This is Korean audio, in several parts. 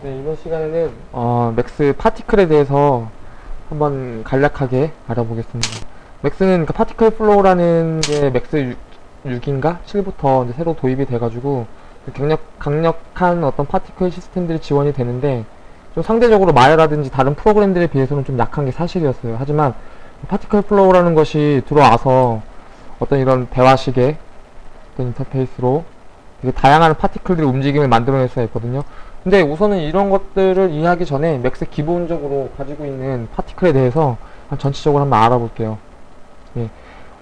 네, 이번 시간에는 어, 맥스 particle에 대해서 한번 간략하게 알아보겠습니다. 맥스는 그 particle flow라는 게 맥스 6, 인가 7부터 이제 새로 도입이 돼가지고 그 강력, 강력한 어떤 particle 시스템들이 지원이 되는데 좀 상대적으로 마야라든지 다른 프로그램들에 비해서는 좀 약한 게 사실이었어요. 하지만 particle flow라는 것이 들어와서 어떤 이런 대화식의 어떤 인터페이스로 되게 다양한 particle들의 움직임을 만들어낼 수가 있거든요. 근데 우선은 이런 것들을 이해하기 전에 맥스 기본적으로 가지고 있는 particle에 대해서 한 전체적으로 한번 알아볼게요. 예.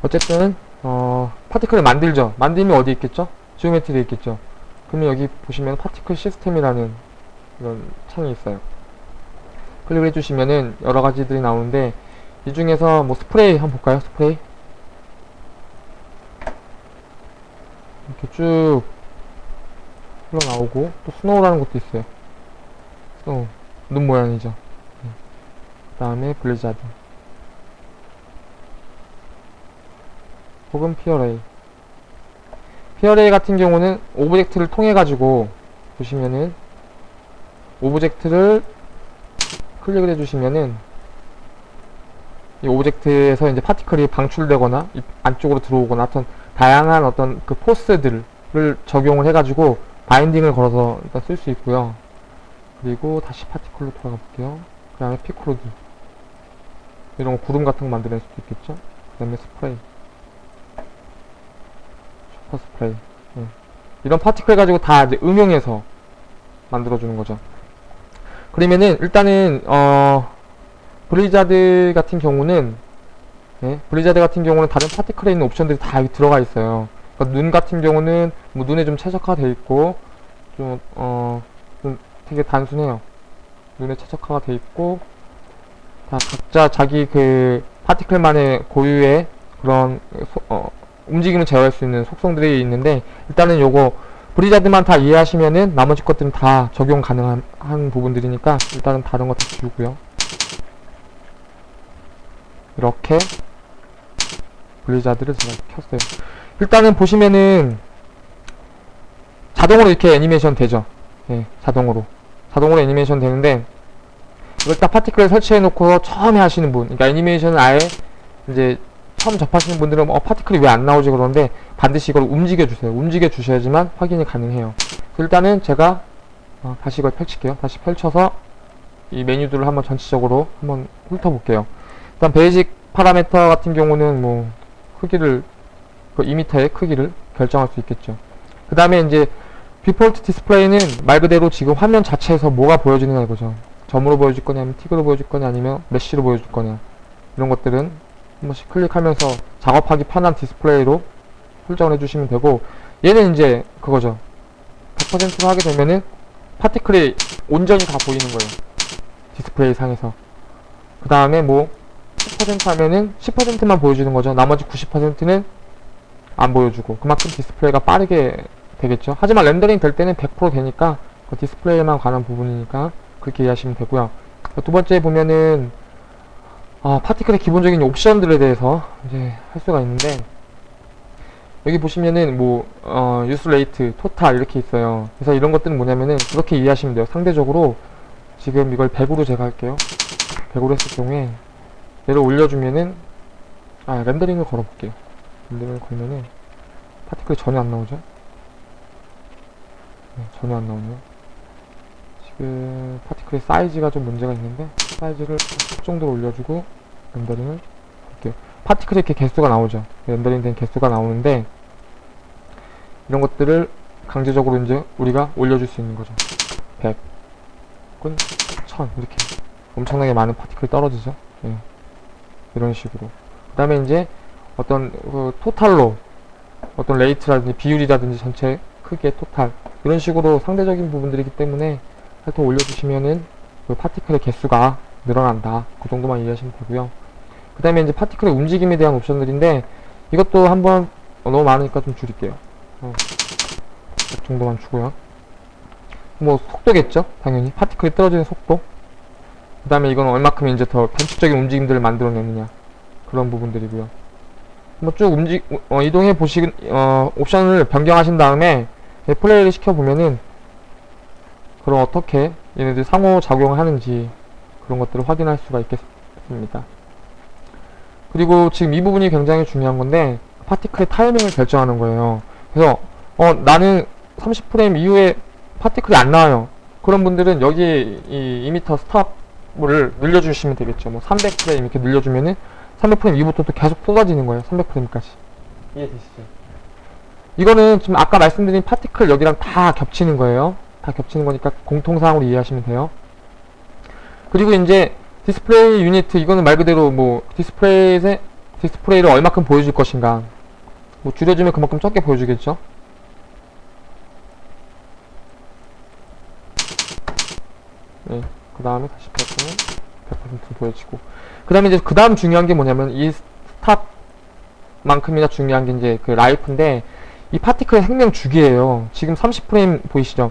어쨌든 어, particle을 만들죠. 만들면 어디 있겠죠? geometry에 있겠죠. 그러면 여기 보시면 particle 시스템이라는 이런 창이 있어요. 클릭을 해주시면은 여러 가지들이 나오는데 이 중에서 뭐 스프레이 한번 볼까요? 스프레이 이렇게 쭉 흘러나오고 또 snow라는 것도 있어요. snow 눈 모양이죠. 그 다음에 블리자드 혹은 PArray PArray 같은 경우는 object를 통해 가지고 보시면은 object를 클릭을 해주시면은 이 object에서 이제 particle이 방출되거나 이 안쪽으로 들어오거나 어떤 다양한 어떤 그 force들을 적용을 해가지고 binding을 걸어서 일단 쓸 수 있고요. 그리고 다시 particle로 돌아가 볼게요. 그 다음에 PCloud 이런 거 구름 같은 거 만들어낼 수도 있겠죠. 그 다음에 스프레이 super spray 예. 이런 particle 가지고 다 이제 응용해서 만들어주는 거죠. 그러면은 일단은 어 블리자드 같은 경우는 예, 블리자드 같은 경우는 다른 파티클에 있는 옵션들이 다 들어가 있어요. 그러니까 눈 같은 경우는 뭐 눈에 좀 최적화되어 있고 좀 어 좀 되게 단순해요. 눈에 최적화가 돼 있고 다 각자 자기 그 파티클만의 고유의 그런 소- 어, 움직임을 제어할 수 있는 속성들이 있는데 일단은 요거 브리자드만 다 이해하시면은 나머지 것들은 다 적용 가능한 한 부분들이니까 일단은 다른 거 다 지우고요. 이렇게 블리자드를 제가 켰어요. 일단은 보시면은 자동으로 이렇게 애니메이션 되죠. 예, 자동으로. 자동으로 애니메이션 되는데 이걸 딱 파티클을 설치해 놓고 처음에 하시는 분, 그러니까 애니메이션을 아예 이제 처음 접하시는 분들은 어 파티클이 왜 안 나오지 그러는데 반드시 이걸 움직여 주세요. 움직여 주셔야지만 확인이 가능해요. 일단은 제가 어, 다시 이걸 펼칠게요. 다시 펼쳐서 이 메뉴들을 한번 전체적으로 한번 훑어볼게요. 일단 basic parameter 같은 경우는 뭐 크기를 그 2m의 크기를 결정할 수 있겠죠. 그 다음에 이제 default display는 말 그대로 지금 화면 자체에서 뭐가 보여지느냐 이거죠. 점으로 보여줄 거냐, 아니면 tick으로 보여줄 거냐, 아니면 mesh로 보여줄 거냐. 이런 것들은 한 번씩 클릭하면서 작업하기 편한 디스플레이로 설정을 해주시면 되고, 얘는 이제 그거죠. 100%로 하게 되면은 particle이 온전히 다 보이는 거예요. 디스플레이 상에서. 그 다음에 뭐, 10% 하면은 10%만 보여주는 거죠. 나머지 90%는 안 보여주고 그만큼 디스플레이가 빠르게 되겠죠. 하지만 렌더링 될 때는 100% 되니까 그 디스플레이에만 관한 부분이니까 그렇게 이해하시면 되고요. 두 번째 보면은 아, particle의 기본적인 옵션들에 대해서 이제 할 수가 있는데 여기 보시면은 뭐 어, use rate, total 이렇게 있어요. 그래서 이런 것들은 뭐냐면은 그렇게 이해하시면 돼요. 상대적으로 지금 이걸 100으로 제가 할게요. 100으로 했을 경우에 얘를 올려주면은 아 렌더링을 걸어볼게요. 렌더링을 걸면은 particle이 전혀 안 나오죠? 네, 전혀 안 나오네요. 지금 particle의 사이즈가 좀 문제가 있는데 사이즈를 10 정도로 올려주고 렌더링을 할게요. particle이 이렇게 개수가 나오죠. 렌더링 된 개수가 나오는데 이런 것들을 강제적으로 이제 우리가 올려줄 수 있는 거죠. 100 혹은 1000 이렇게 엄청나게 많은 particle이 떨어지죠. 예. 이런 식으로. 그 다음에 이제 어떤 그 total로 어떤 rate라든지 비율이라든지 전체 크기의 total 이런 식으로 상대적인 부분들이기 때문에 하여튼 올려주시면은 그 파티클의 개수가 늘어난다. 그 정도만 이해하시면 되고요. 그 다음에 이제 파티클의 움직임에 대한 옵션들인데 이것도 한번 어, 너무 많으니까 좀 줄일게요. 어, 이 정도만 주고요. 뭐 속도겠죠? 당연히 파티클이 떨어지는 속도. 그 다음에 이건 얼마큼 이제 더 변칙적인 움직임들을 만들어내느냐 그런 부분들이고요. 뭐쭉 움직 어, 이동해 보시 어, 옵션을 변경하신 다음에 플레이를 시켜 보면은 그럼 어떻게 얘네들 상호 작용을 하는지 그런 것들을 확인할 수가 있겠습니다. 그리고 지금 이 부분이 굉장히 중요한 건데 파티클의 타이밍을 결정하는 거예요. 그래서 어 나는 30프레임 이후에 파티클이 안 나와요. 그런 분들은 여기 이 2m 스탑을 늘려주시면 되겠죠. 뭐 300프레임 이렇게 늘려주면은 300프레임 이후부터 또 계속 쏟아지는 거예요. 300프레임까지. 이해되시죠? 이거는 지금 아까 말씀드린 particle 여기랑 다 겹치는 거예요. 다 겹치는 거니까 공통사항으로 이해하시면 돼요. 그리고 이제 display unit 이거는 말 그대로 뭐 디스플레이에 디스플레이를 얼마큼 보여줄 것인가 뭐 줄여주면 그만큼 적게 보여주겠죠 네, 그 다음에 다시 100%는 100% 보여지고 그 다음에 이제 그 다음 중요한 게 뭐냐면 이 스탑만큼이나 중요한 게 이제 그 라이프인데 이 파티클의 생명 주기예요 지금 30프레임 보이시죠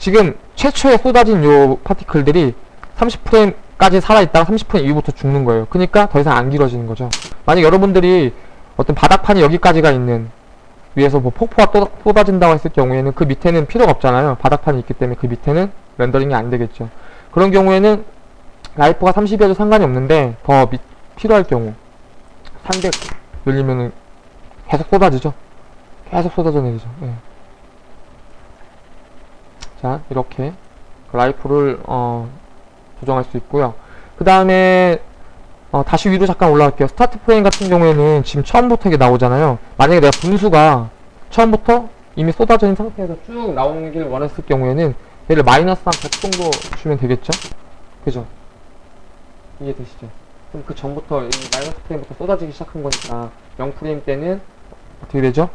지금 최초에 쏟아진 요 파티클들이 30프레임까지 살아있다가 30프레임 이후부터 죽는 거예요. 그러니까 더 이상 안 길어지는 거죠. 만약 여러분들이 어떤 바닥판이 여기까지가 있는 위에서 뭐 폭포가 또 쏟아진다고 했을 경우에는 그 밑에는 필요가 없잖아요. 바닥판이 있기 때문에 그 밑에는 렌더링이 안 되겠죠. 그런 경우에는 life가 30이어도 상관이 없는데 더 미, 필요할 경우 300 늘리면은 계속 쏟아지죠. 계속 쏟아져 내리죠. 예. 자 이렇게 life를 어, 조정할 수 있고요. 그 다음에 어, 다시 위로 잠깐 올라갈게요. start frame 같은 경우에는 지금 처음부터 이게 나오잖아요. 만약에 내가 분수가 처음부터 이미 쏟아져 있는 상태에서 쭉 나오길 원했을 경우에는 얘를 마이너스 한 100 정도 주면 되겠죠? 그죠? 이해되시죠? 그럼 그 전부터 이 마이너스 프레임부터 쏟아지기 시작한 거니까 0프레임 때는 어떻게 되죠?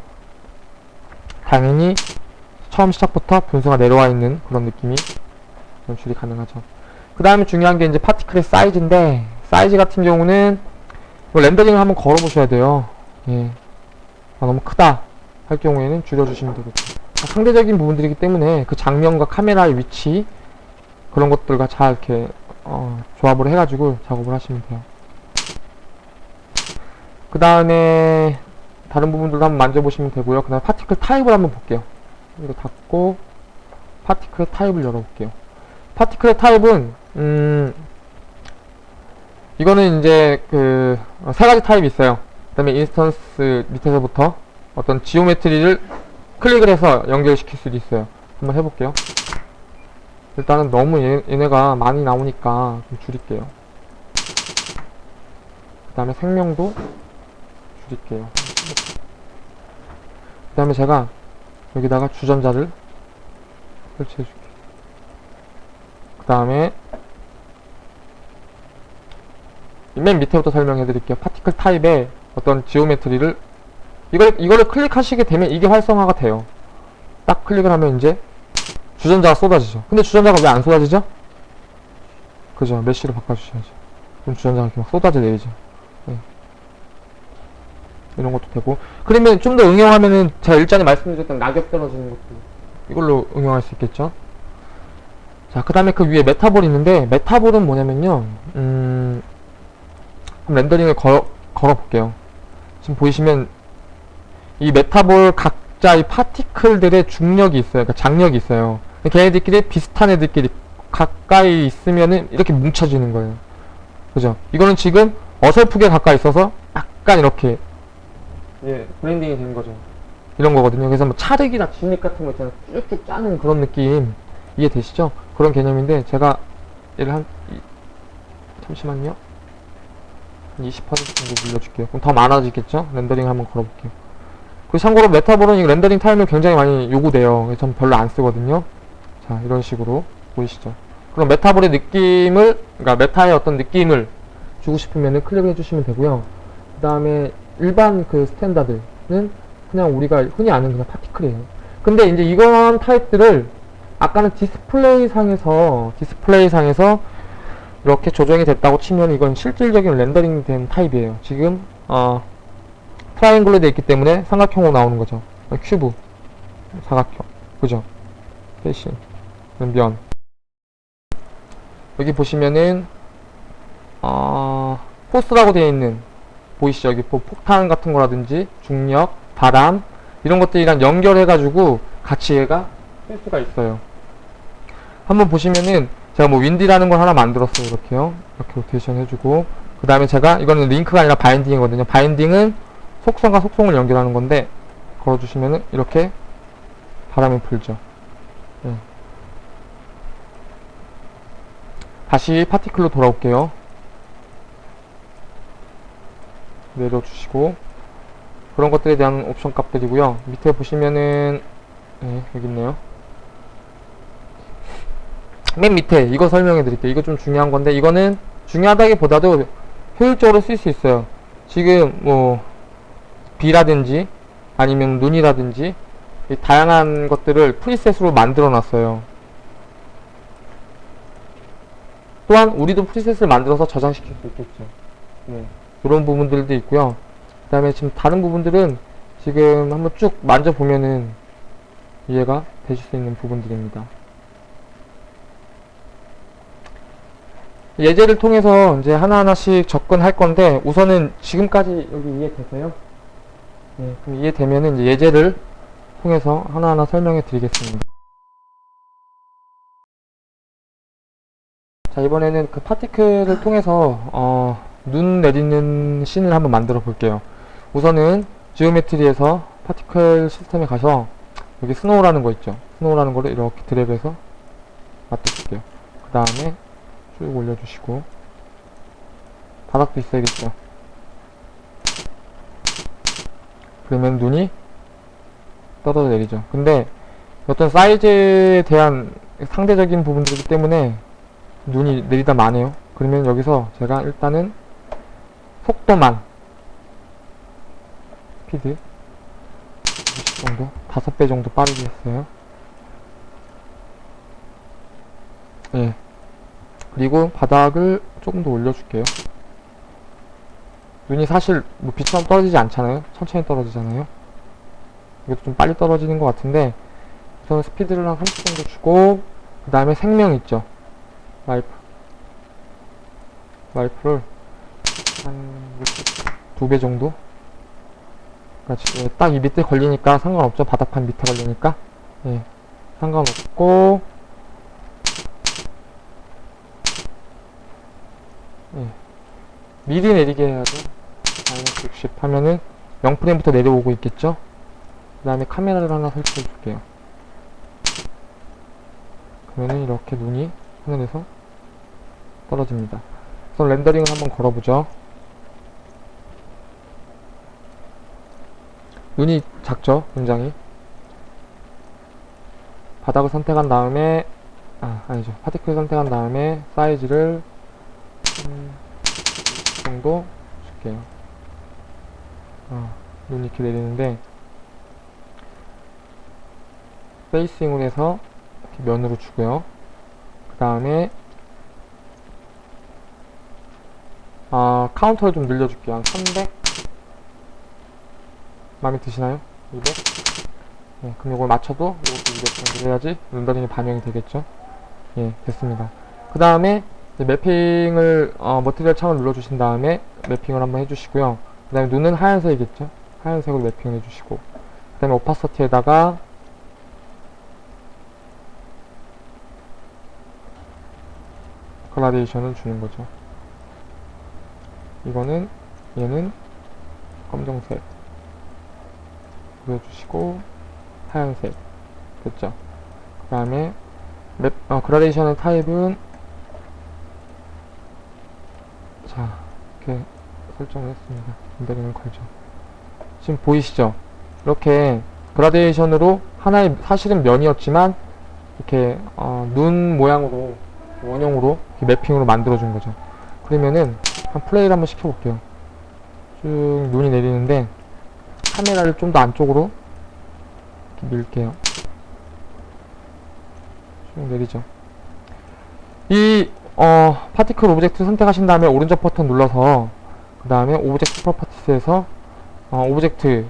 당연히 처음 시작부터 분수가 내려와 있는 그런 느낌이 연출이 가능하죠. 그 다음에 중요한 게 이제 파티클의 사이즈인데 사이즈 같은 경우는 뭐 렌더링을 한번 걸어 보셔야 돼요 예. 아, 너무 크다 할 경우에는 줄여주시면 되겠죠 아, 상대적인 부분들이기 때문에 그 장면과 카메라의 위치 그런 것들과 잘 이렇게 어, 조합을 해가지고 작업을 하시면 돼요 그 다음에 다른 부분들도 한번 만져보시면 되고요 그 다음에 파티클 타입을 한번 볼게요 이거 닫고 파티클 타입을 열어볼게요 파티클의 타입은 음 이거는 이제 그 세 가지 타입이 있어요. 그 다음에 instance 밑에서부터 어떤 geometry를 클릭을 해서 연결시킬 수도 있어요. 한번 해볼게요. 일단은 너무 얘, 얘네가 많이 나오니까 좀 줄일게요. 그 다음에 생명도 줄일게요. 그 다음에 제가 여기다가 주전자를 설치해줄게요. 그 다음에 맨 밑에부터 설명해 드릴게요 particle type의 어떤 geometry를 이걸, 이거를 클릭하시게 되면 이게 활성화가 돼요 딱 클릭을 하면 이제 주전자가 쏟아지죠. 근데 주전자가 왜 안 쏟아지죠? 그죠. mesh로 바꿔주셔야죠. 그럼 주전자가 이렇게 막 쏟아져 내리죠. 네. 이런 것도 되고. 그러면 좀 더 응용하면은 제가 일전에 말씀드렸던 낙엽 떨어지는 것도 이걸로 응용할 수 있겠죠? 자, 그 다음에 그 위에 metaball이 있는데, metaball은 뭐냐면요, 음, 렌더링을 걸어, 걸어볼게요. 지금 보이시면, 이 metaball 각자의 particle들의 중력이 있어요. 그러니까 장력이 있어요. 걔네들끼리 비슷한 애들끼리 가까이 있으면은 이렇게 뭉쳐지는 거예요. 그죠? 이거는 지금 어설프게 가까이 있어서 약간 이렇게, 예, blending이 되는 거죠. 이런 거거든요. 그래서 뭐 찰흙이나 진흙 같은 거 있잖아요. 쭉쭉 짜는 그런 느낌. 이해되시죠? 그런 개념인데 제가 얘를 한 이, 잠시만요 한20% 정도 늘려줄게요 그럼 더 많아지겠죠? 렌더링 한번 걸어볼게요 그 참고로 metaball은 이 렌더링 타임을 굉장히 많이 요구돼요. 전 별로 안 쓰거든요. 자 이런 식으로 보이시죠? 그럼 metaball의 느낌을 그러니까 meta의 어떤 느낌을 주고 싶으면 클릭을 해주시면 되고요. 그 다음에 일반 그 standard는 그냥 우리가 흔히 아는 그냥 particle이에요. 근데 이제 이런 타입들을 아까는 디스플레이 상에서 디스플레이 상에서 이렇게 조정이 됐다고 치면 이건 실질적인 렌더링 된 타입이에요. 지금 어 triangle로 되어 있기 때문에 삼각형으로 나오는 거죠. 큐브. 사각형. 그죠? 대신 면. 여기 보시면은 어 force라고 되어 있는 보이시죠? 여기 폭탄 같은 거라든지 중력 바람 이런 것들이랑 연결해 가지고 같이 얘가 쓸 수가 있어요. 한번 보시면은 제가 뭐 wind라는 걸 하나 만들었어요. 이렇게요. 이렇게 로테이션 해주고. 그 다음에 제가 이거는 링크가 아니라 binding이거든요. binding은 속성과 속성을 연결하는 건데 걸어주시면은 이렇게 바람이 불죠. 예. 다시 파티클로 돌아올게요. 내려주시고 그런 것들에 대한 옵션 값들이고요. 밑에 보시면은 네, 여기 있네요. 맨 밑에 이거 설명해 드릴게요. 이거 좀 중요한 건데 이거는 중요하다기보다도 효율적으로 쓸 수 있어요. 지금 뭐 비라든지 아니면 눈이라든지 이 다양한 것들을 프리셋으로 만들어 놨어요. 또한 우리도 프리셋을 만들어서 저장시킬 수 있겠죠. 네, 그런 부분들도 있고요. 그 다음에 지금 다른 부분들은 지금 한번 쭉 만져보면은 이해가 되실 수 있는 부분들입니다. 예제를 통해서 이제 하나하나씩 접근할 건데 우선은 지금까지 여기 이해되세요? 네, 그럼 이해되면은 이제 예제를 통해서 하나하나 설명해 드리겠습니다. 자 이번에는 그 particle을 통해서 어, 눈 내리는 scene을 한번 만들어 볼게요. 우선은 geometry에서 particle system에 가서 여기 snow라는 거 있죠. snow라는 거를 이렇게 드래그해서 맞춰줄게요. 그 다음에 쭉 올려주시고 바닥도 있어야겠죠 그러면 눈이 떨어져 내리죠. 근데 어떤 사이즈에 대한 상대적인 부분들이기 때문에 눈이 내리다 마네요. 그러면 여기서 제가 일단은 속도만 20 정도 5배 정도 빠르게 했어요. 예 그리고 바닥을 조금 더 올려줄게요. 눈이 사실 뭐 빛처럼 떨어지지 않잖아요. 천천히 떨어지잖아요. 이것도 좀 빨리 떨어지는 것 같은데 우선 스피드를 한 30 정도 주고 그 다음에 생명 있죠. 와이프 와이프를 한 2배 정도 그러니까 딱이 밑에 걸리니까 상관없죠. 바닥판 밑에 걸리니까 예, 상관없고 예. 미리 내리게 해야죠. 마이너스 60 하면은 0프레임부터 내려오고 있겠죠? 그 다음에 카메라를 하나 설치해 줄게요. 그러면은 이렇게 눈이 하늘에서 떨어집니다. 우선 렌더링을 한번 걸어보죠. 눈이 작죠? 굉장히. 바닥을 선택한 다음에 아 아니죠 파티클 선택한 다음에 사이즈를 음, 정도 줄게요. 어, 눈 이렇게 내리는데 페이싱으로 해서 면으로 주고요. 그 다음에 아, count를 좀 늘려줄게요. 한 300? 마음에 드시나요? 200? 네, 그럼 이걸 맞춰도 이것도 200 정도 해야지 렌더링이 반영이 되겠죠? 예, 됐습니다. 그 다음에 mapping을 어, material 창을 눌러주신 다음에 mapping을 한번 해주시고요. 그 다음에 눈은 하얀색이겠죠? 하얀색으로 mapping을 해주시고 그 다음에 opacity에다가 그라데이션을 주는 거죠. 이거는 얘는 검정색 보여주시고 하얀색 됐죠? 그 다음에 맵, 어, 그라데이션의 타입은 자 이렇게 설정을 했습니다. 렌더링을 걸죠. 지금 보이시죠? 이렇게 그라데이션으로 하나의 사실은 면이었지만 이렇게 어, 눈 모양으로 원형으로 mapping으로 만들어 준 거죠. 그러면은 한 플레이를 한번 시켜 볼게요. 쭉 눈이 내리는데 카메라를 좀 더 안쪽으로 밀게요. 쭉 내리죠. 이 어, particle object 선택하신 다음에 오른쪽 버튼 눌러서 그 다음에 object properties에서 어, object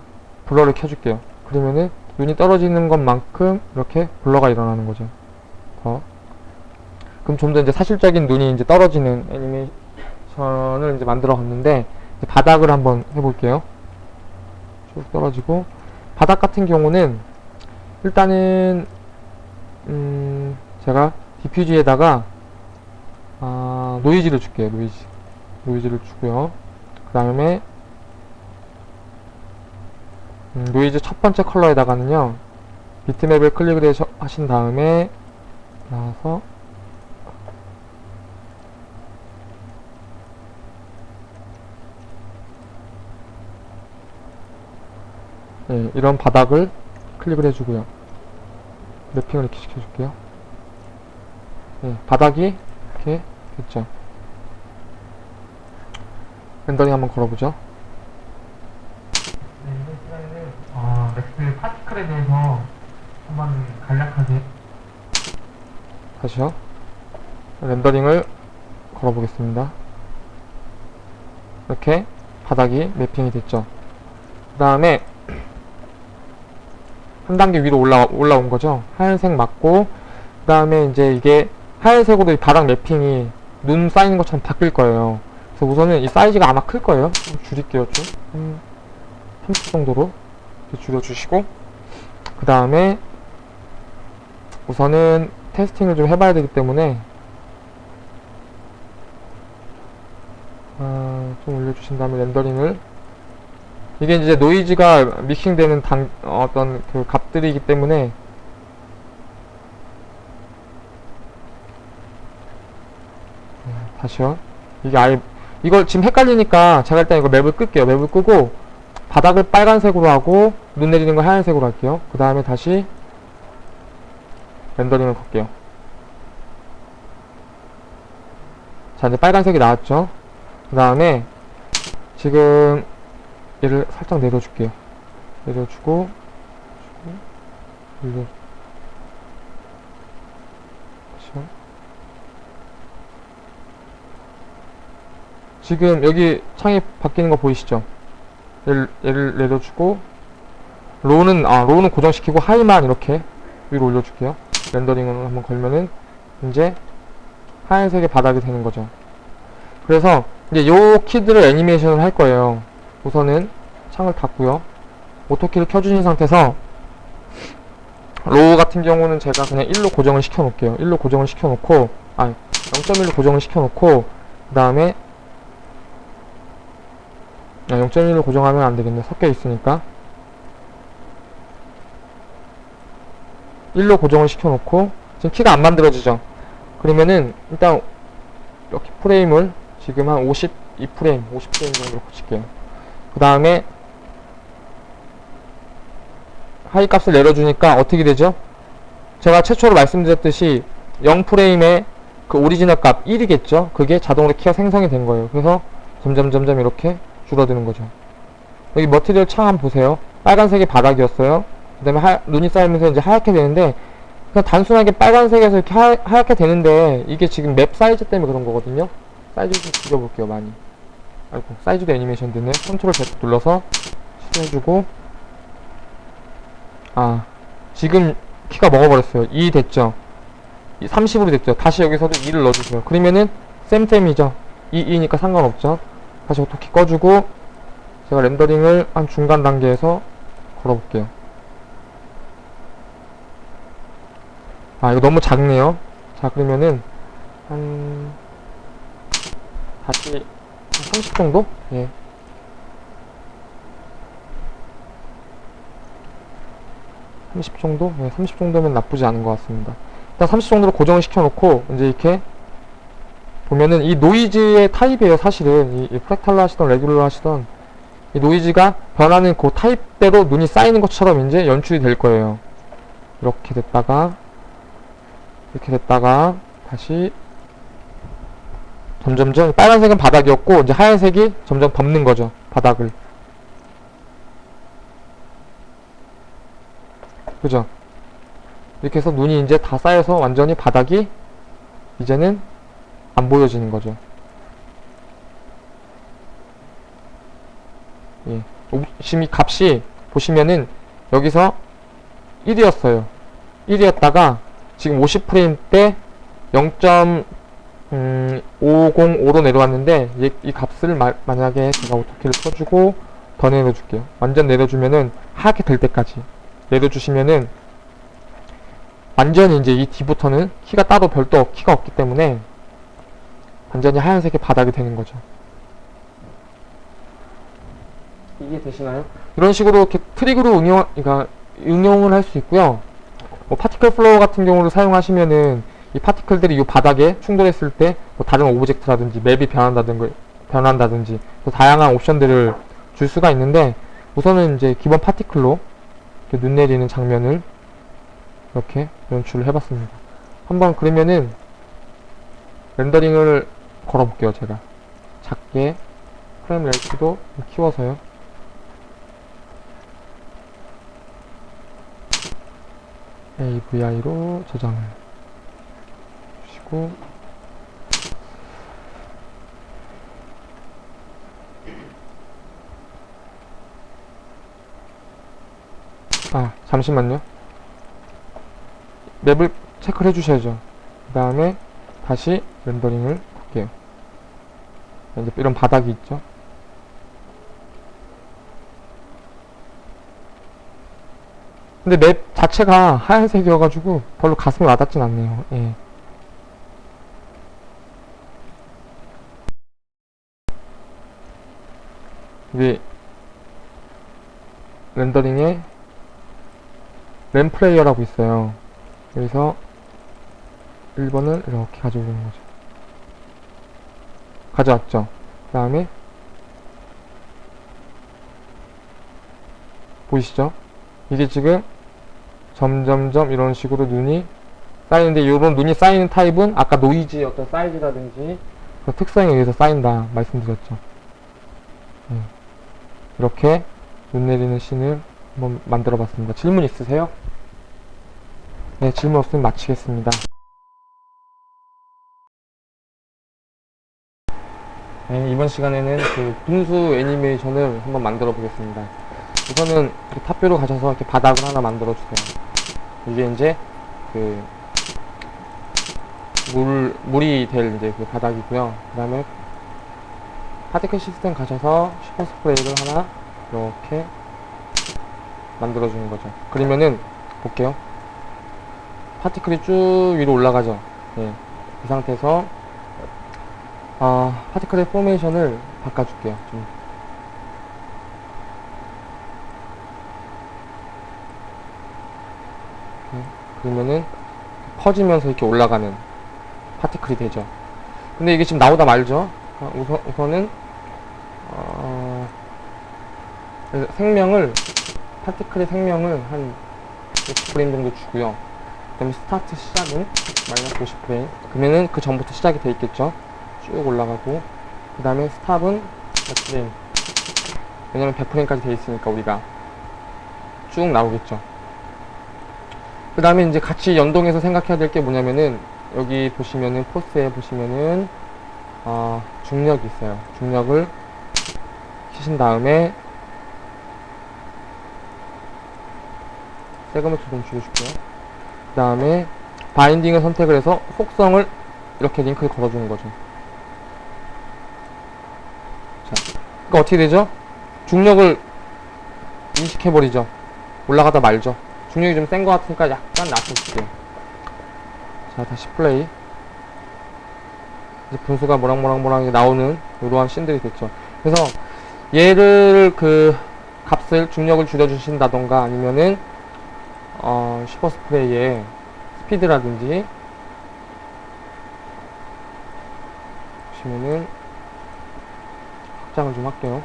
blur를 켜줄게요. 그러면은 눈이 떨어지는 것만큼 이렇게 blur가 일어나는 거죠. 더. 그럼 좀 더 이제 사실적인 눈이 이제 떨어지는 애니메이션을 이제 만들어 갔는데 이제 바닥을 한번 해볼게요. 쭉 떨어지고 바닥 같은 경우는 일단은 음 제가 diffuse에다가 아, 노이즈를 줄게요. 노이즈. 노이즈를 주고요. 그 다음에 음, 노이즈 첫 번째 컬러에다가는요. bitmap을 클릭을 하신 다음에 나와서 네, 이런 바닥을 클릭을 해주고요. mapping을 이렇게 시켜줄게요. 네, 바닥이 이렇게 됐죠. 렌더링 한번 걸어보죠. 네, 이번 시간에는 어, 렉스 파티클에 대해서 한번 간략하게 다시요. 렌더링을 걸어보겠습니다. 이렇게 바닥이 매핑이 됐죠. 그 다음에 한 단계 위로 올라, 올라온 거죠. 하얀색 맞고, 그 다음에 이제 이게 하얀색으로 이 바닥 매핑이 눈 쌓이는 것처럼 바뀔 거예요. 그래서 우선은 이 사이즈가 아마 클 거예요. 좀 줄일게요, 좀. 한30 정도로 줄여주시고, 그 다음에 우선은 테스팅을 좀 해봐야 되기 때문에, 아, 좀 올려주신 다음에 렌더링을 이게 이제 노이즈가 믹싱되는 단, 어떤 그 값들이기 때문에 네, 다시요. 이게 아예 이걸 지금 헷갈리니까 제가 일단 이거 맵을 끌게요. 맵을 끄고 바닥을 빨간색으로 하고 눈 내리는 걸 하얀색으로 할게요. 그 다음에 다시 렌더링을 걸게요. 자 이제 빨간색이 나왔죠. 그 다음에 지금 얘를 살짝 내려줄게요. 내려주고, 주고, 올려. 그쵸? 지금 여기 창이 바뀌는 거 보이시죠? 얘를, 얘를 내려주고, 로우는, 아, 로우는 고정시키고 하이만 이렇게 위로 올려줄게요. 렌더링을 한번 걸면은, 이제 하얀색의 바닥이 되는 거죠. 그래서, 이제 요 키들을 애니메이션을 할 거예요. 우선은 창을 닫고요. auto key를 켜주신 상태에서 low 같은 경우는 제가 그냥 1로 고정을 시켜 놓을게요. 1로 고정을 시켜 놓고 아 0.1로 고정을 시켜 놓고 그 다음에 아, 0.1로 고정하면 안 되겠네. 섞여 있으니까 1로 고정을 시켜 놓고 지금 키가 안 만들어지죠. 그러면은 일단 이렇게 프레임을 지금 한 52프레임, 50프레임 정도로 고칠게요. 그 다음에 high 값을 내려주니까 어떻게 되죠? 제가 최초로 말씀드렸듯이 0프레임의 그 오리지널 값 1이겠죠? 그게 자동으로 키가 생성이 된 거예요. 그래서 점점 점점 이렇게 줄어드는 거죠. 여기 material 창 한번 보세요. 빨간색이 바닥이었어요. 그 다음에 하, 눈이 쌓이면서 이제 하얗게 되는데 그냥 단순하게 빨간색에서 이렇게 하, 하얗게 되는데 이게 지금 map 사이즈 때문에 그런 거거든요. 사이즈 좀 줄여볼게요, 많이. 아이고, 사이즈도 애니메이션 되네. control Z 눌러서 실행해주고 아, 지금 키가 먹어버렸어요. 2 됐죠? 30으로 됐죠? 다시 여기서도 2를 넣어주세요. 그러면은 쌤쌤이죠? 2, 2니까 상관없죠? 다시 오토키 꺼주고 제가 렌더링을 한 중간 단계에서 걸어볼게요. 아, 이거 너무 작네요. 자, 그러면은 한 다시 30 정도? 예. (30) 정도? 예, 30 정도면 나쁘지 않은 것 같습니다. 일단 30 정도로 고정을 시켜놓고 이제 이렇게 보면은 이 노이즈의 타입이에요 사실은. 이, 이 fractal로 하시던 regular 하시던. 이 노이즈가 변하는 그 타입대로 눈이 쌓이는 것처럼 이제 연출이 될 거예요. 이렇게 됐다가 이렇게 됐다가 다시 점점점 빨간색은 바닥이었고 이제 하얀색이 점점 덮는 거죠 바닥을. 그죠? 이렇게 해서 눈이 이제 다 쌓여서 완전히 바닥이 이제는 안 보여지는 거죠. 예. 오- 지금 이 값이 보시면은 여기서 1이었어요. 1이었다가 지금 50프레임 때 0.505로 내려왔는데 이, 이 값을 마- 만약에 제가 오토키를 써주고 더 내려줄게요. 완전 내려주면은 하얗게 될 때까지 내려주시면은 완전히 이제 이 뒤부터는 키가 따로 별도 없- 키가 없기 때문에 완전히 하얀색의 바닥이 되는 거죠. 이게 되시나요? 이런 식으로 이렇게 트릭으로 응용, 그러니까 응용을 할 수 있고요. 뭐 particle flow 같은 경우를 사용하시면은 이 particle들이 이 바닥에 충돌했을 때 뭐 다른 object라든지 map이 변한다든지 변한다든지 또 다양한 옵션들을 줄 수가 있는데 우선은 이제 기본 파티클로 이렇게 눈 내리는 장면을 이렇게 연출을 해봤습니다. 한번 그러면은 렌더링을 걸어볼게요 제가. 작게 프레임 레이트도 좀 키워서요. AVI로 저장을 주시고. 아 잠시만요. 맵을 체크를 해주셔야죠. 그 다음에 다시 렌더링을 이제 이런 바닥이 있죠. 근데 맵 자체가 하얀색이어가지고 별로 가슴에 와닿진 않네요. 예. 이게 렌더링에 램 플레이어라고 있어요. 여기서 1번을 이렇게 가져오는 거죠 가져왔죠. 그 다음에 보이시죠? 이게 지금 점점점 이런 식으로 눈이 쌓이는데 이런 눈이 쌓이는 타입은 아까 노이즈의 어떤 사이즈라든지 그 특성에 의해서 쌓인다 말씀드렸죠. 네. 이렇게 눈 내리는 씬을 한번 만들어 봤습니다. 질문 있으세요? 네 질문 없으면 마치겠습니다 네, 이번 시간에는 그 분수 애니메이션을 한번 만들어 보겠습니다. 우선은 탑뷰로 가셔서 이렇게 바닥을 하나 만들어 주세요. 이게 이제 그 물, 물이 될 이제 그 바닥이고요. 그 다음에 particle system 가셔서 super spray를 하나 이렇게 만들어 주는 거죠. 그러면은 볼게요. particle이 쭉 위로 올라가죠. 예. 이 상태에서 아, particle의 formation을 바꿔줄게요. 좀. 그러면은 퍼지면서 이렇게 올라가는 particle이 되죠. 근데 이게 지금 나오다 말죠. 아, 우선, 우선은 어, 생명을 particle의 생명을 한 60프레임 정도 주고요. 그 다음에 start 시작은 마이너스 50프레임. 그러면은 그 전부터 시작이 돼 있겠죠. 쭉 올라가고 그 다음에 stop은 100프레임 왜냐면 100프레임까지 돼 있으니까 우리가 쭉 나오겠죠. 그 다음에 이제 같이 연동해서 생각해야 될 게 뭐냐면은 여기 보시면은 포스에 보시면은 어, 중력이 있어요. 중력을 키신 다음에 세그먼트 좀 줄여줄게요. 그 다음에 바인딩을 선택을 해서 속성을 이렇게 링크를 걸어주는 거죠 그러니까 어떻게 되죠? 중력을 인식해버리죠. 올라가다 말죠. 중력이 좀 센 것 같으니까 약간 낮춰줄게요. 자, 다시 플레이. 이제 분수가 모락모락모락 나오는 이러한 씬들이 됐죠. 그래서 얘를 그 값을 중력을 줄여주신다던가 아니면은 어, 슈퍼 스프레이의 스피드라든지 보시면은 확장을 좀 할게요.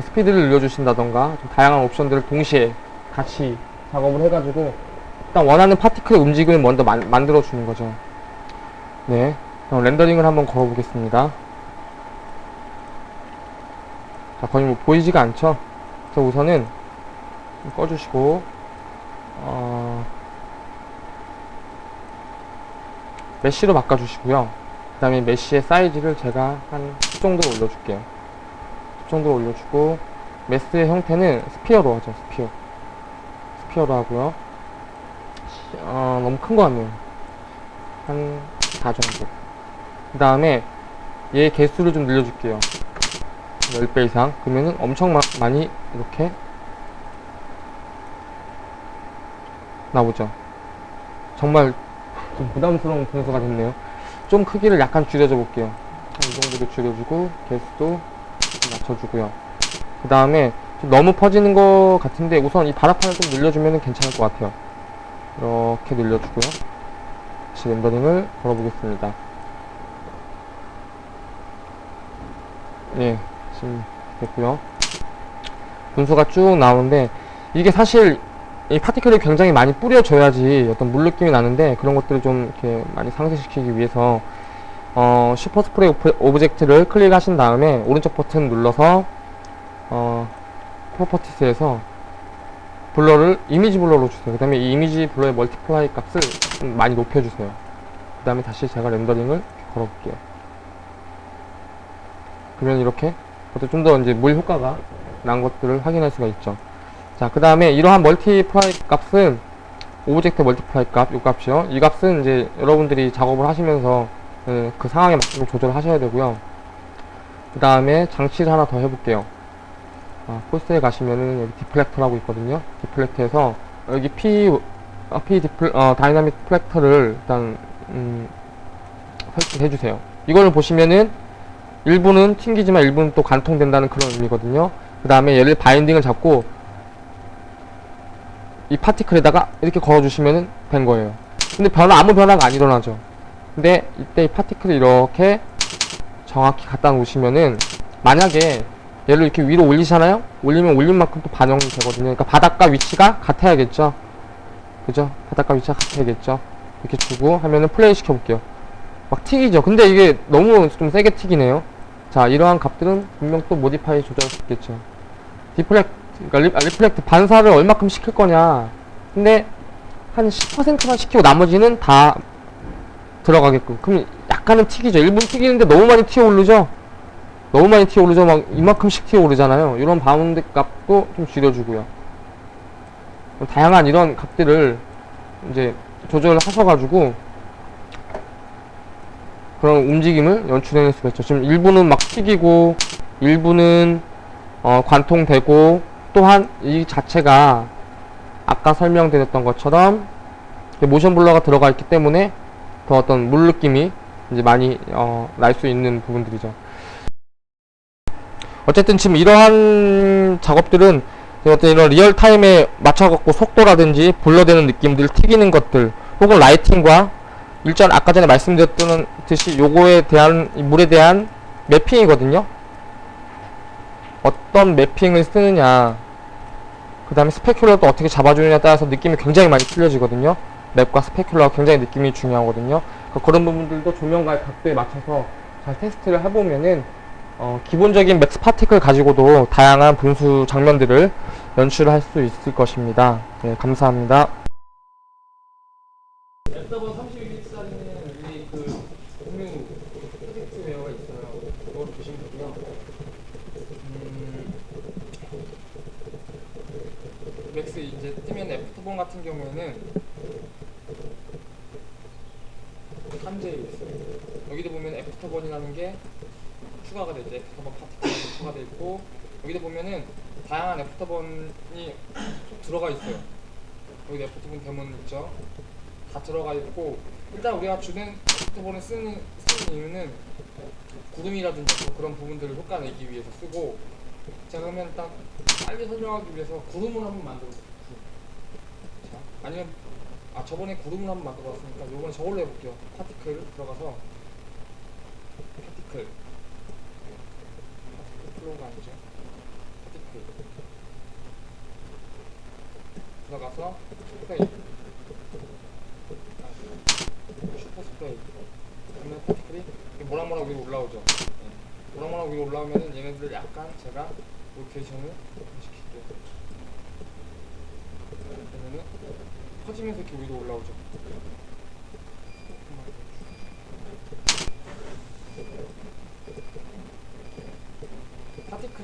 스피드를 늘려주신다던가 좀 다양한 옵션들을 동시에 같이 작업을 해가지고 일단 원하는 파티클의 움직임을 먼저 만, 만들어 주는 거죠. 네, 그럼 렌더링을 한번 걸어 보겠습니다. 자, 거의 뭐 보이지가 않죠? 그래서 우선은 꺼주시고 어... mesh로 바꿔주시고요. 그 다음에 mesh의 사이즈를 제가 한 10 정도로 올려줄게요. 10 정도로 올려주고 mesh의 형태는 sphere로 하죠 sphere. sphere로 하고요. 어, 너무 큰 거 같네요 한 4 정도. 그 다음에 얘 개수를 좀 늘려줄게요. 10배 이상. 그러면은 엄청 마, 많이 이렇게 나오죠. 정말 좀 부담스러운 분수가 됐네요. 좀 크기를 약간 줄여줘 볼게요. 한이 정도로 줄여주고 개수도 좀 맞춰주고요. 그 다음에 좀 너무 퍼지는 것 같은데 우선 이 바닥판을 좀 늘려주면 괜찮을 것 같아요. 이렇게 늘려주고요. 다시 렌더링을 걸어보겠습니다. 예, 지금 됐고요. 분수가 쭉 나오는데 이게 사실 이 particle을 굉장히 많이 뿌려줘야지 어떤 물 느낌이 나는데 그런 것들을 좀 이렇게 많이 상쇄시키기 위해서 어, super spray ob- object를 클릭하신 다음에 오른쪽 버튼 눌러서 어, properties에서 blur를 image blur로 주세요. 그 다음에 이 image blur의 multiply 값을 좀 많이 높여주세요. 그 다음에 다시 제가 렌더링을 걸어볼게요. 그러면 이렇게 좀 더 이제 물 효과가 난 것들을 확인할 수가 있죠. 자, 그 다음에 이러한 multiply 값은 object multiply 값, 이 값이요. 이 값은 이제 여러분들이 작업을 하시면서 예, 그 상황에 맞게 조절하셔야 되고요. 그 다음에 장치를 하나 더 해볼게요. 아, 코스에 가시면은 여기 deflector라고 있거든요. deflector에서 여기 P, 어, P 디플, 어, 다이나믹 플렉터를 일단, 음, 설치해 주세요. 이거를 보시면은 일부는 튕기지만 일부는 또 관통된다는 그런 의미거든요. 그 다음에 얘를 바인딩을 잡고 이 파티클에다가 이렇게 걸어주시면 된 거예요. 근데 변화, 아무 변화가 안 일어나죠. 근데 이때 이 파티클을 이렇게 정확히 갖다 놓으시면은 만약에 얘를 이렇게 위로 올리잖아요? 올리면 올린 만큼 또 반영이 되거든요. 그러니까 바닥과 위치가 같아야겠죠? 그죠? 바닥과 위치가 같아야겠죠? 이렇게 주고 하면은 플레이 시켜볼게요. 막 튀기죠. 근데 이게 너무 좀 세게 튀기네요. 자, 이러한 값들은 분명 또 modify 조절할 수 있겠죠. deflect, 그러니까 re, 아, reflect 반사를 얼마큼 시킬 거냐. 근데 한 10%만 시키고 나머지는 다 들어가게끔. 그럼 약간은 튀기죠. 1분 튀기는데 너무 많이 튀어 오르죠? 너무 많이 튀어 오르죠? 막 이만큼씩 튀어 오르잖아요. 이런 bound 값도 좀 줄여주고요. 다양한 이런 값들을 이제 조절하셔가지고 그런 움직임을 연출해낼 수가 있죠. 지금 일부는 막 튀기고, 일부는 어, 관통되고, 또한 이 자체가 아까 설명드렸던 것처럼 모션 블러가 들어가 있기 때문에 더 어떤 물 느낌이 이제 많이 어, 날 수 있는 부분들이죠. 어쨌든 지금 이러한 작업들은 어떤 이런 real time에 맞춰갖고 속도라든지 blur되는 느낌들, 튀기는 것들, 혹은 lighting과 일전 아까 전에 말씀드렸던 듯이 요거에 대한 이 물에 대한 mapping이거든요. 어떤 mapping을 쓰느냐, 그 다음에 specular도 어떻게 잡아주느냐에 따라서 느낌이 굉장히 많이 틀려지거든요. map과 specular가 굉장히 느낌이 중요하거든요. 그러니까 그런 부분들도 조명과의 각도에 맞춰서 잘 테스트를 해보면은 어, 기본적인 Max particle 가지고도 다양한 분수 장면들을 연출할 수 있을 것입니다. 네, 감사합니다. 랩더버 32bits짜리는 여기 그 공유 프로젝트 웨어가 있어요. 이걸 보시면 되고요. 음, Max 이제 뜨면 AfterBurn 같은 경우에는 탐제에 있어요. 여기도 보면 AfterBurn이라는 게 추가가 되죠. AfterBurn particle이 추가되어 있고 여기도 보면은 다양한 AfterBurn이 쭉 들어가 있어요. 여기 AfterBurn daemon 있죠. 다 들어가 있고 일단 우리가 주된 AfterBurn을 쓰는, 쓰는 이유는 구름이라든지 또 그런 부분들을 효과 내기 위해서 쓰고 제가 그러면 딱 빨리 설명하기 위해서 구름을 한번 만들어 볼게요. 자, 아니면 아 저번에 구름을 한번 만들어 봤으니까 요번에 저걸로 해볼게요. particle 들어가서 particle flow가 아니죠. particle 들어가서 spray 아, super spray 그러면 particle이 이렇게 모락모락 위로 올라오죠. 네. 모락모락 위로 올라오면은 얘네들 약간 제가 로테이션을 시킬게요. 그러면은 퍼지면서 이렇게 위로 올라오죠.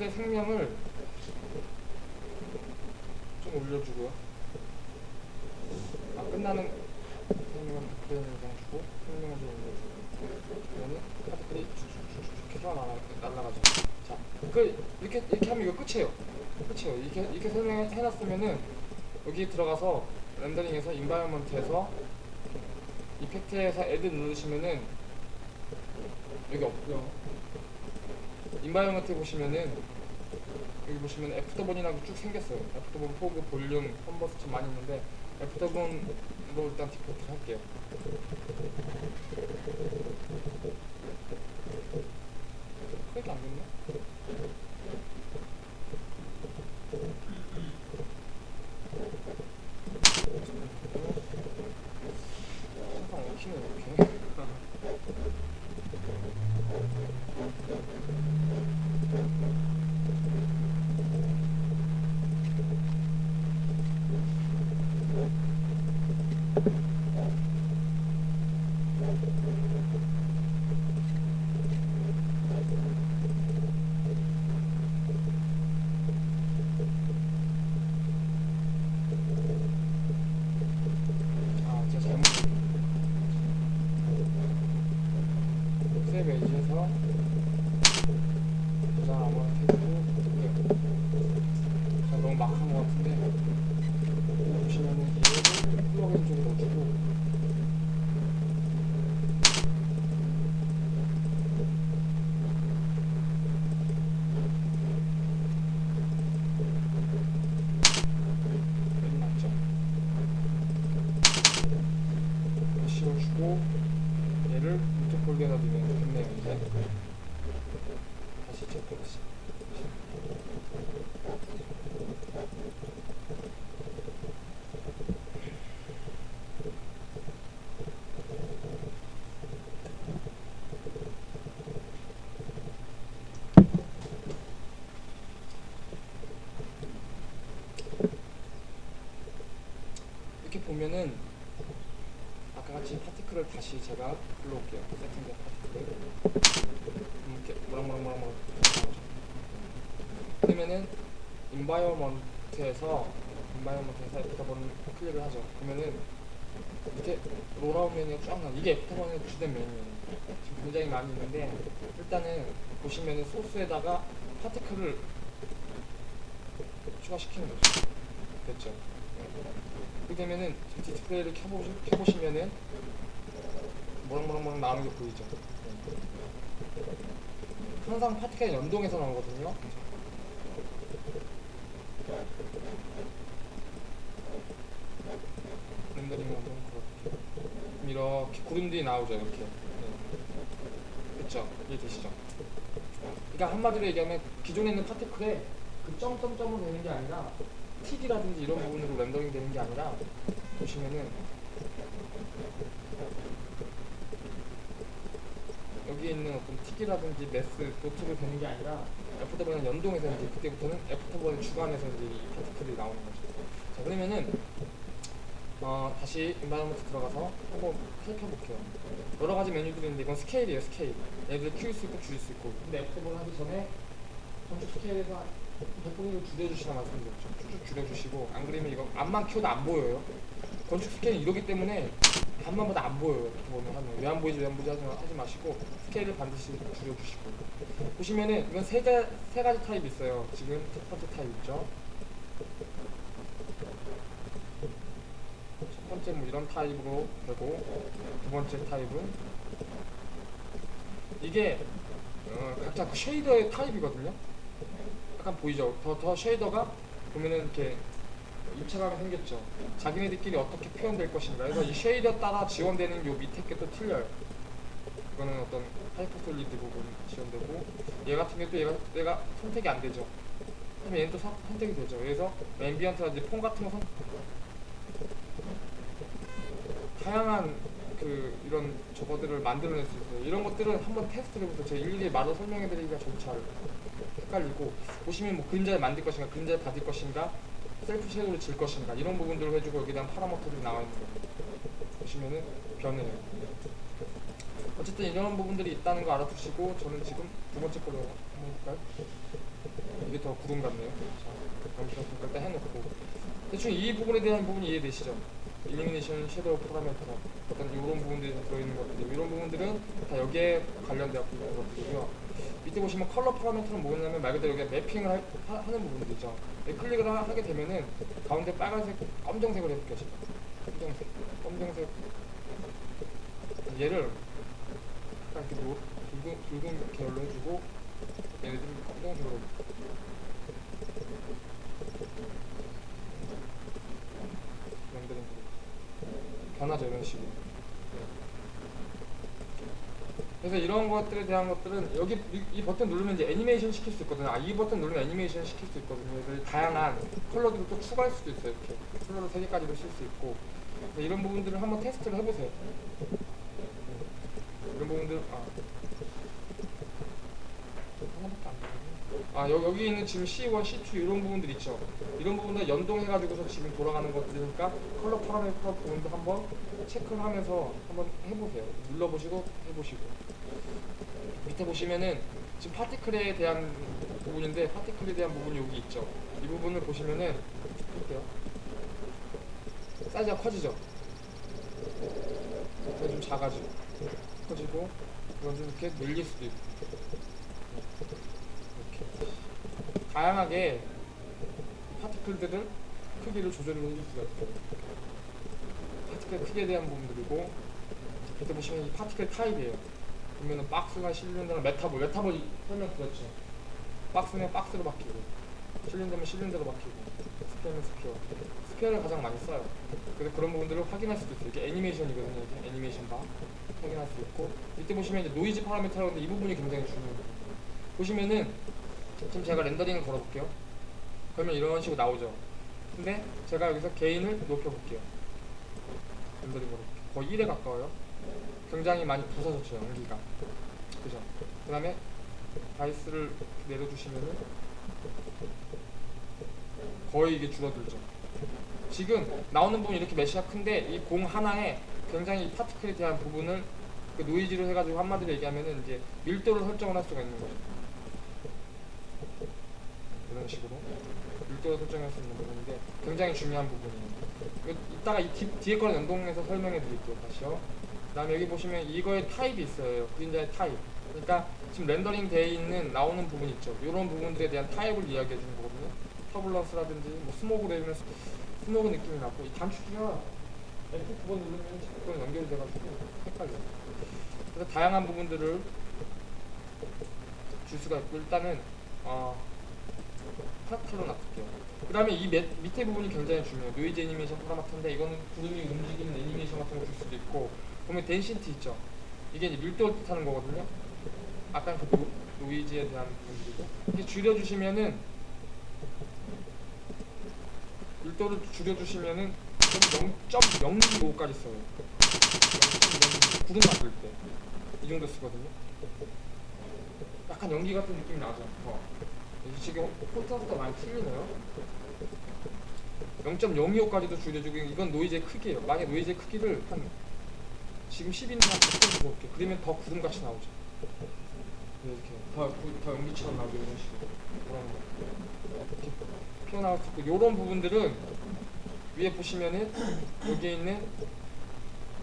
파티클의 생명을 좀 올려주고요. 아, 끝나는 그냥 그냥 주고 생명을 좀 올려주고 그러면 particle이 쭉쭉쭉쭉 날아, 날아가죠. 자, 그 이렇게 이렇게 하면 이거 끝이에요. 끝이에요. 이렇게 이렇게 설명해 놨으면은 여기 들어가서 렌더링에서 environment에서 effect에서 add 누르시면은 여기 없고요. environment 보시면은 여기 보시면 AfterBurn이라고 쭉 생겼어요. AfterBurn fog volume combust 많이 있는데 AfterBurn으로 일단 디폴트 할게요. 그렇게 안 됐나? 항상 엉키네 이렇게. 아, 제가 잘못. 세이브 에이지에서 저장 아무거나 해주고 어떡해요. 제가 너무 막 한 것 같은데 여기 보시면은 얘를 플러그인 쪽에 넣어주고 여기 맞죠? 씌워주고 얘를 유튜브 폴더에다 두면 됐네요 이제 다시 체크해보시 이렇게 보면은 아까 같이 particle을 다시 제가 불러올게요. 세팅된 particle을. 음, 이렇게 모락모락모락 그러면은 environment에서 environment에서 AfterBurn을 클릭을 하죠. 그러면은 이렇게 rollout 메뉴가 쫙 나. 이게 AfterBurn의 주된 메뉴예요. 지금 굉장히 많이 있는데 일단은 보시면은 source에다가 particle을 추가시키는 거죠. 됐죠. 그렇게 되면은 지금 디스플레이를 켜보시, 켜보시면은 뭐랑뭐랑뭐랑 나오는 게 보이죠. 네. 항상 파티클 연동해서 나오거든요. 렌더링 한번 그렇게 이렇게 구름들이 나오죠 이렇게 네. 그쵸 이해되시죠 그러니까 한마디로 얘기하면 기존에 있는 particle에 그 점점점으로 되는 게 아니라 TD라든지 이런 부분으로 렌더링 되는 게 아니라 보시면은 여기 있는 어떤 틱이라든지 메스 노트로 되는 게 아니라 AfterBurn은 연동해서 이제 그때부터는 AfterBurn의 주관에서 이제 이 particle이 나오는 거죠. 자 그러면은 어, 다시 environment 들어가서 한번 살펴볼게요. 여러 가지 메뉴들이 있는데 이건 스케일이에요, 스케일. 얘들 키울 수 있고 줄일 수 있고. 근데 AfterBurn 하기 전에 건축 스케일에서 100분위를 줄여주시라 말씀드렸죠. 쭉쭉 줄여주시고 안 그러면 이거 암만 키워도 안 보여요. 건축 스케일은 이러기 때문에 암만 봐도 안 보여요. 보면 하면 왜 안 보이지 왜 안 보이지 하지, 마- 하지 마시고 스케일을 반드시 줄여주시고 보시면은 이건 세, 가, 세 가지 타입이 있어요. 지금 첫 번째 타입 있죠. 첫 번째 뭐 이런 타입으로 되고 두 번째 타입은 이게 어, 각자 그 shader의 타입이거든요. 약간 보이죠? 더, 더 shader가 보면은 이렇게 입체감이 생겼죠. 자기네들끼리 어떻게 표현될 것인가. 그래서 이 shader 따라 지원되는 요 밑에 게 또 틀려요. 이거는 어떤 hyper solid 부분 지원되고 얘 같은 경우 또 얘가, 얘가 선택이 안 되죠. 그러면 얘는 또 선- 선택이 되죠. 그래서 ambient라든지 Phong 같은 거 선... 다양한 그 이런 저거들을 만들어낼 수 있어요. 이런 것들은 한번 테스트를 해보세요. 제가 일일이 말로 설명해드리기가 좀잘 헷갈리고 보시면 뭐 그림자를 만들 것인가, 그림자를 받을 것인가, self shadow를 질 것인가 이런 부분들을 해주고 여기다 파라미터들이 나와 있는 거예요. 보시면은 변해요. 어쨌든 이런 부분들이 있다는 거 알아두시고 저는 지금 두 번째 걸로 한번 볼까요? 이게 더 구름 같네요. 자, 영상 일단 해놓고 대충 이 부분에 대한 부분이 이해되시죠? illumination, shadow, 파라미터 어떤 이런 부분들이 다 들어있는 것들 이런 부분들은 다 여기에 관련되어 있는 것들이고요. 밑에 보시면 컬러 파라미터는 뭐냐면 말 그대로 여기 매핑을 할- 하, 는 부분들이죠. 네, 클릭을 하, 게 되면은 가운데 빨간색, 검정색으로 해볼게요. 검정색, 검정색. 얘를 약간 이렇게 노, 붉은, 붉은 계열로 해주고 얘네들은 검정색으로. 렌더링 변하죠 이런 식으로 그래서 이런 것들에 대한 것들은 여기 이, 이 버튼 누르면 이제 애니메이션 시킬 수 있거든요. 아, 이 버튼 누르면 애니메이션 시킬 수 있거든요. 그래서 다양한 컬러들을 또 추가할 수도 있어요. 이렇게 컬러를 세 개까지도 쓸 수 있고 이런 부분들을 한번 테스트를 해보세요. 이런 부분들 아 되네. 아 여, 여기 있는 지금 C1, C2 이런 부분들 있죠. 이런 부분들 연동해가지고서 지금 돌아가는 것들이니까 컬러 파라미터 부분도 한번 체크를 하면서 한번 해보세요. 눌러보시고 해보시고. 밑에 보시면은 지금 파티클에 대한 부분인데 파티클에 대한 부분이 여기 있죠. 이 부분을 보시면은 볼게요. 사이즈가 커지죠. 좀 작아지고 커지고 이건 좀 이렇게 밀릴 수도 있고 이렇게 다양하게 이 particle들은 크기를 조절을 해줄 수가 있어요. particle 크기에 대한 부분들이고 밑에 보시면 이 particle 타입이에요. 보면은 박스가 실린더나 metaball, metaball 이- 설명 드렸죠. 박스면 박스로 바뀌고, 실린더면 실린더로 바뀌고, square면 square. square를 가장 많이 써요. 그래서 그런 부분들을 확인할 수도 있어요. 이게 애니메이션이거든요. 이게 애니메이션 바 확인할 수 있고, 이때 보시면 이제 노이즈 파라미터라고 하는데 이 부분이 굉장히 중요해요. 보시면은 지금 제가 렌더링을 걸어볼게요. 그러면 이런 식으로 나오죠. 근데 제가 여기서 gain을 높여볼게요. 걸어볼게요. 거의 1에 가까워요. 굉장히 많이 부서졌죠 연기가 그죠 그 다음에 다이스를 내려주시면은 거의 이게 줄어들죠 지금 나오는 부분이 이렇게 메시가 큰데 이 공 하나에 굉장히 이 파티클에 대한 부분을 그 노이즈로 해가지고 한마디로 얘기하면은 이제 밀도를 설정을 할 수가 있는 거죠 이런 식으로 밀도를 설정할 수 있는 부분인데 굉장히 중요한 부분이에요 이거 이따가 이 뒤, 뒤에 거는 연동해서 설명해 드릴게요 다시요 그 다음에 여기 보시면 이거의 타입이 있어요. 그림자의 타입. 그러니까 지금 렌더링 되어 있는 나오는 부분 있죠. 이런 부분들에 대한 타입을 이야기해 주는 거거든요. turbulence라든지 뭐 스모그 내면 스모그 느낌이 나고 이 단축키가 F9번 누르면 자꾸 연결이 돼가지고 헷갈려요. 그래서 다양한 부분들을 줄 수가 있고 일단은 어, fractal로 놔둘게요. 그 다음에 이 밑, 밑에 부분이 굉장히 중요해요. 노이즈 애니메이션 파라미터인데 이거는 구름이 움직이는 애니메이션 같은 거 줄 수도 있고 보면 density 있죠. 이게 이제 밀도를 뜻하는 거거든요. 아까 그 노, 노이즈에 대한 부분들이고 이렇게 줄여주시면은 밀도를 줄여주시면은 0.025까지 써요. 0.025 구름 만들 때 이 정도 쓰거든요. 약간 연기 같은 느낌이 나죠. 더. 지금 콘트라스트가 많이 틀리네요. 0.025까지도 줄여주고 이건 노이즈의 크기예요. 만약 노이즈의 크기를 한 지금 10인데 한 100쯤 줄게 그러면 더 구름같이 나오죠. 이렇게 더, 더 연기처럼 나오죠 이런 식으로 그런 거 이렇게 피어나올 수 있고 이런 부분들은 위에 보시면은 여기에 있는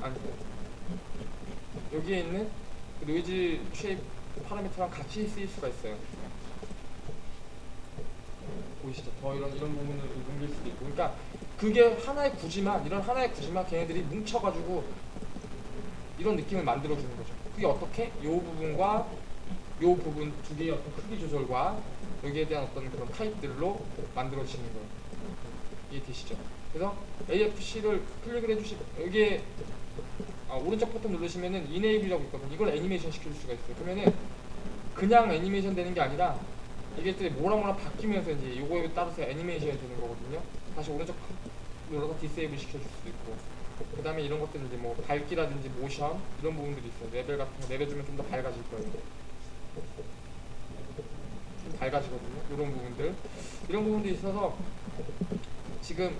아니 여기에 있는 그 노이즈 shape 파라미터랑 같이 쓰일 수가 있어요. 더 이런 이런 부분을 옮길 수도 있고, 그러니까 그게 하나의 구지만 이런 하나의 구지만 걔네들이 뭉쳐가지고 이런 느낌을 만들어 주는 거죠. 그게 어떻게? 요 부분과 요 부분 두 개의 어떤 크기 조절과 여기에 대한 어떤 그런 타입들로 만들어지는 거예요. 이해되시죠? 그래서 AFC를 클릭을 해주시 여기에 아, 오른쪽 버튼 누르시면은 이네이블이라고 있거든요. 이걸 애니메이션 시킬 수가 있어요. 그러면은 그냥 애니메이션 되는 게 아니라 이게 또 뭐라 뭐라 바뀌면서 이제 요거에 따라서 애니메이션이 되는 거거든요. 다시 오른쪽 눌러서 disable 시켜줄 수도 있고 그 다음에 이런 것들 이제 뭐 밝기라든지 모션 이런 부분들이 있어요. 레벨 같은 거 내려주면 좀 더 밝아질 거예요. 좀 밝아지거든요. 이런 부분들 이런 부분들이 있어서 지금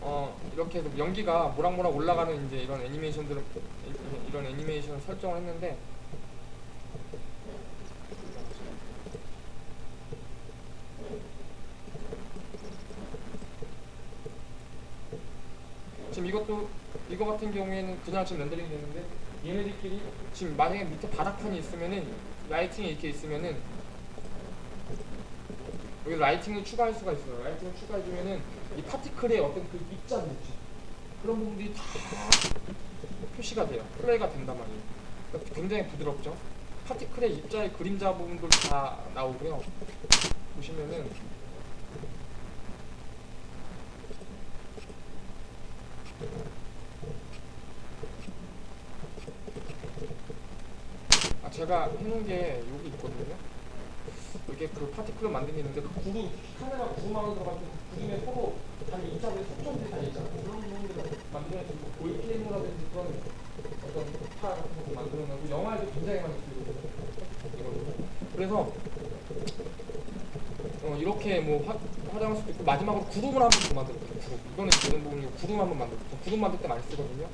어 이렇게 해서 연기가 모락모락 올라가는 이제 이런 애니메이션들을 이- 이런 애니메이션 설정을 했는데 지금 이것도 이거 같은 경우에는 그냥 지금 렌더링이 되는데 얘네들끼리 지금 만약에 밑에 바닥판이 있으면은 라이팅이 이렇게 있으면은 여기 라이팅을 추가할 수가 있어요. 라이팅을 추가해주면은 이 파티클의 어떤 그 입자들 있죠. 그런 부분들이 다 표시가 돼요. 플레이가 된단 말이에요. 그러니까 굉장히 부드럽죠. 파티클의 입자의 그림자 부분들 다 나오고요. 보시면은 아 제가 해놓은 게 여기 있거든요. 이게 그 파티클을 만든 게 있는데 그 구루 카메라 구루망에 들어가서 그 구름에 서로 단 입자들이 속점들이 다 있잖아요. 그런 부분들을 보이 필름이라든지 그런 어떤 파 같은 거 만들어내고 영화에도 굉장히 많이 쓰이거든요. 그래서 어, 이렇게 뭐 화, 화장할 수도 있고 마지막으로 구름을 한번더 만들었어요. 구름. 이거는 이런 부분이고 구름 한번 만들었어요. 구름 만들 때 많이 쓰거든요.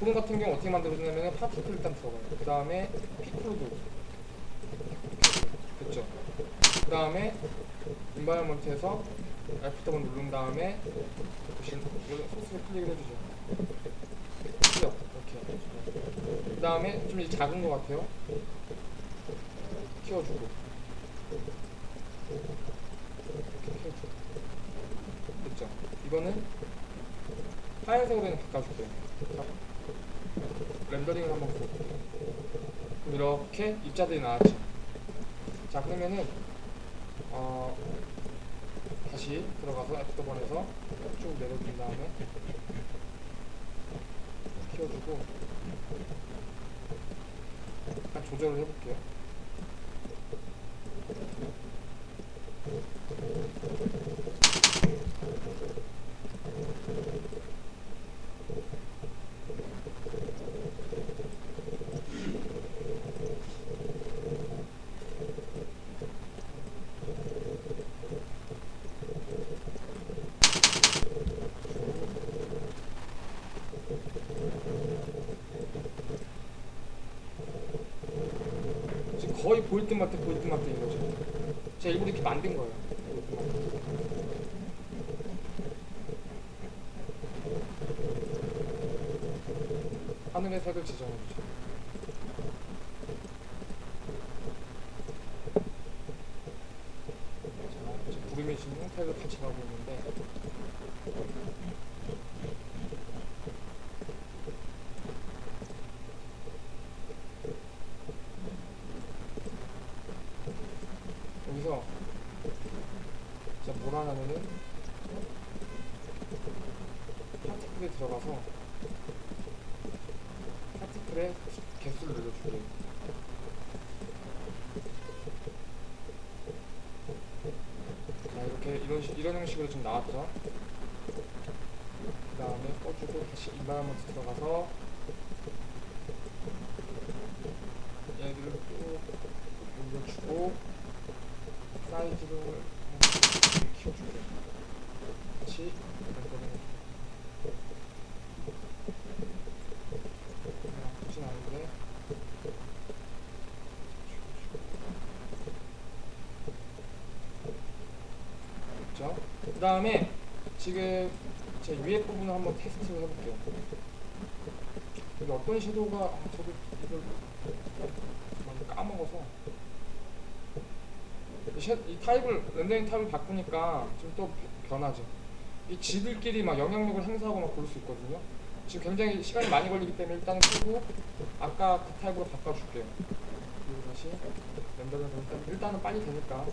구름 같은 경우 어떻게 만들어주냐면 파티클 일단 들어가요. 그 다음에 피크로도 됐죠. 그 다음에 인바이먼트에서 F1 누른 다음에 이거 소스를 클릭을 해주죠. 클릭 이렇게. 그 다음에 좀 이제 작은 것 같아요. 키워주고. 이렇게 키워주고. 됐죠. 이거는 하얀색으로 바꿔줄게요. 자, 렌더링을 한번 볼게요. 이렇게 입자들이 나왔죠. 자 그러면은 어 다시 들어가서 F1에서 쭉 내려준 다음에 키워주고 조절을 해볼게요. 지금 거의 말 듯인 거죠. 제가 일부러 이렇게 만든 거예요. 하늘의 색을 지정해주죠. 자, 지금 구름이 지금 형태를 같이 가고 있는데 여기서 하냐면은 particle에 들어가서 particle의 개수를 늘려줄게요. 자 이렇게 이런 식 이런 형식으로 좀 나왔죠. 그 다음에 꺼주고 다시 environment 들어가서 얘들을 쭉 올려주고 사이즈를 키워줄게요. 다시 렌더링 나쁘진 않은데 그렇죠? 그 다음에 지금 제 위에 부분을 한번 테스트를 해볼게요. 여기 어떤 섀도우가 아, 저도 이걸 많이 까먹어서 이, 쉐- 이 타입을 렌더링 타입을 바꾸니까 좀 또 변하죠. 이 지들끼리 막 영향력을 행사하고 막 그럴 수 있거든요. 지금 굉장히 시간이 많이 걸리기 때문에 일단은 끄고 아까 그 타입으로 바꿔줄게요. 그리고 다시 렌더링을 일단 일단은 빨리 되니까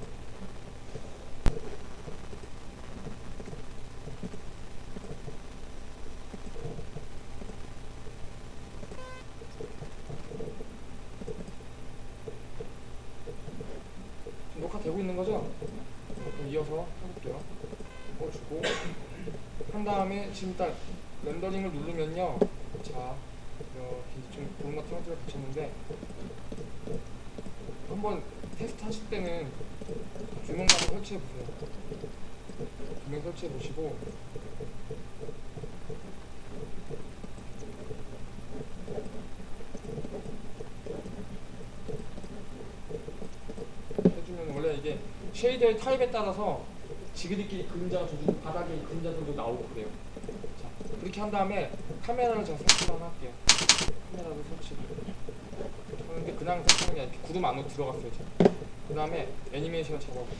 지금 녹화되고 있는 거죠? 그럼 이어서 해볼게요. 꺼주고 한 다음에 지금 딱 렌더링을 누르면요. 자, 이렇게 좀 구름 같은 형태를 붙였는데 한번 테스트 하실 때는 한번 설치해 보세요. 조명 설치해 보시고 해주면 원래 이게 쉐이더의 타입에 따라서 지그리끼리 그림자가 져주고 바닥에 그림자들도 나오고 그래요. 자, 그렇게 한 다음에 카메라를 제가 설치를 하나 할게요. 카메라를 설치를. 하는데 그냥 설치하는 게 아니라 구름 안으로 들어갔어요. 제가. 그 다음에 애니메이션을 잡아볼게요.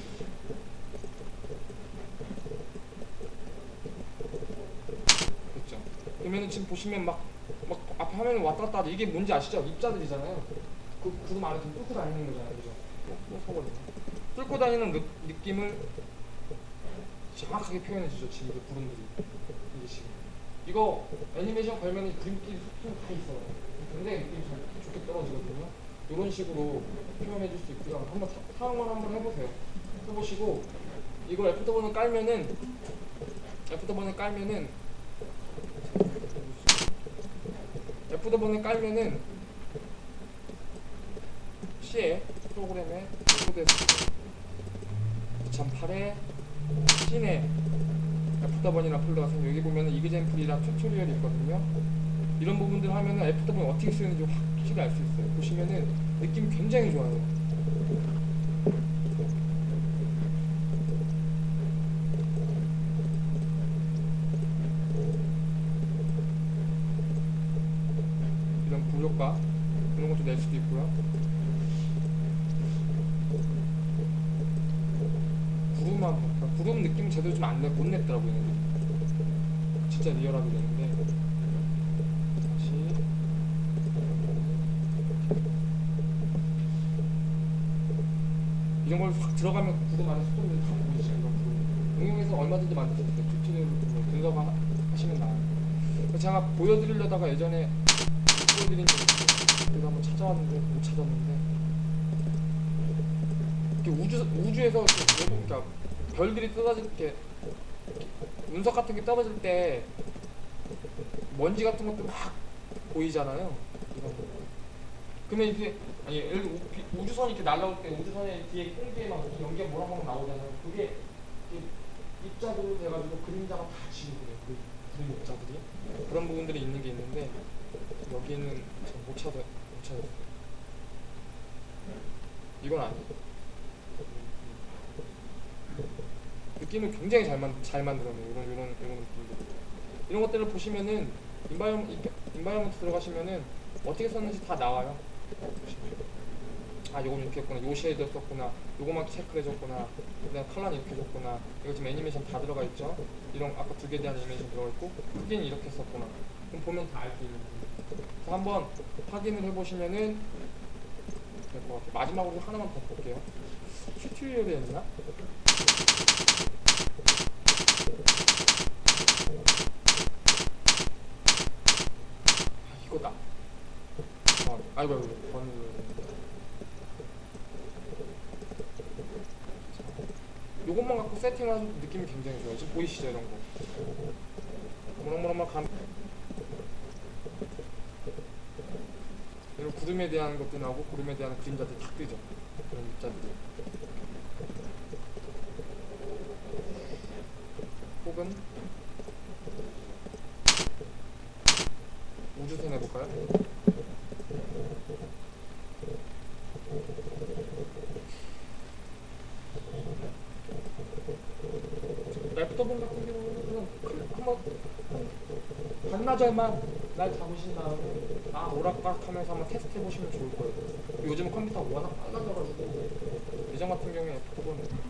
됐죠? 그러면은 지금 보시면 막, 막 앞에 화면이 왔다 갔다. 이게 뭔지 아시죠? 입자들이잖아요. 그 구름 안에 좀 뚫고 다니는 거잖아요. 그죠? 뚫고 다니는 느, 느낌을 정확하게 표현해 주죠. 지금 그 구름들이. 이게 지금. 이거 애니메이션 걸면 그림끼리 다 있어요. 굉장히 느낌이 잘 좋게 떨어지거든요. 이런 식으로 표현해 줄 수 있고요. 한번 사, 사용을 한번 해보세요. 해보시고 이걸 애프터본을 깔면은 애프터본을 깔면은 Afterburn을 깔면은 C에 프로그램에 코드에서 2008에 C에 Afterburn이라는 폴더가 생겨 여기 보면은 example이랑 tutorial이 있거든요. 이런 부분들 하면은 Afterburn 어떻게 쓰는지 확실히 알 수 있어요. 보시면은 느낌이 굉장히 좋아요. 이런 부효과 이런 것도 낼 수도 있고요. 구름만 그러니까 구름 느낌 제대로 좀 안 내, 못 냈더라고요. 얘네들이. 진짜 리얼하게 되는데 다시 이런 걸 확 들어가면 그 구름 안에 소금이 다 보이죠. 이런 구름. 응용해서 얼마든지 만들 수 있어요. 튜토리얼로 분석하시면 나와요. 그래서 제가 보여드리려다가 예전에 못 보여드린 적이 한번 찾아왔는데 못 찾았는데 이렇게 우주 우주에서 이렇게 그러니까 별들이 떨어질 때 운석 같은 게 떨어질 때 먼지 같은 것도 막 보이잖아요. 그러면 이게 아니 예를 들어 우주선이 이렇게 날아올 때 우주선에 뒤에 공기에 막 이렇게 연기가 모락모락 나오잖아요. 그게 이렇게 입자들로 돼가지고 그림자가 다 지고 그래요. 그 그림 입자들이 그런 부분들이 있는 게 있는데 여기는 못 찾아 못 찾았어요. 이건 아니에요. 느낌을 굉장히 잘, 만, 잘 만들어내요. 이런, 이런, 이런 느낌들. 이런 것들을 보시면은, environ, environment 들어가시면은, 어떻게 썼는지 다 나와요. 아, 요건 이렇게 했구나. 요 쉐이더 썼구나. 요거만 체크를 해줬구나. 그다음 컬러는 이렇게 해줬구나. 이거 지금 애니메이션 다 들어가 있죠. 이런, 아까 두개 대한 애니메이션 들어가 있고, 크기는 이렇게 썼구나. 그럼 보면 다 알 수 있는 거예요. 한번 확인을 해보시면은, 될 것 같아요. 마지막으로 하나만 더 볼게요. 튜토리얼에 있나? 아, 이거다. 어, 아이고, 아이고, 번호. 요것만 갖고 세팅하는 느낌이 굉장히 좋아요. 지금 보이시죠, 이런 거. 모락모락막 감. 이런 구름에 대한 것도 나오고, 구름에 대한 그림자들이 탁 뜨죠. 그런 입자들이. 혹은 우주선 해볼까요? 랩터본 같은 경우는 그냥 그- 한번 한 반나절만 날 잡으신 다음에 아 오락가락 하면서 한번 테스트 해보시면 좋을 거예요. 요즘은 컴퓨터가 워낙 빨라져가지고 예전 같은 경우에 랩터본